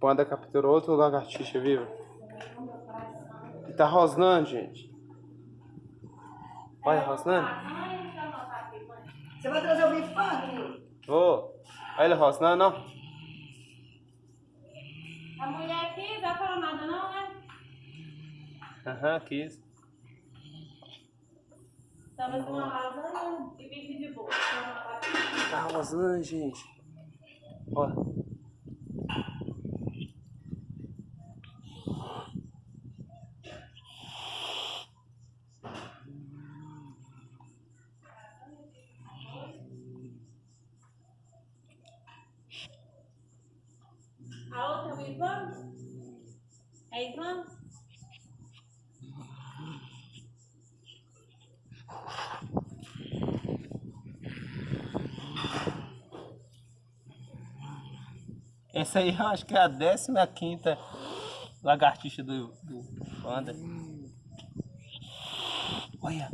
Panda capturou outro lagartixa vivo. E tá rosnando, gente. Olha, rosnando. Você vai trazer o bife aqui? Vou. Olha ele rosnando, ó. A mulher aqui não falou nada não, né? Aham, quis. Tava com uma lasanha e bife de boa. Tá rosnando, gente. Olha. A outra é Ivan? Essa aí eu acho que é a 15 lagartixa do, do panda. Olha.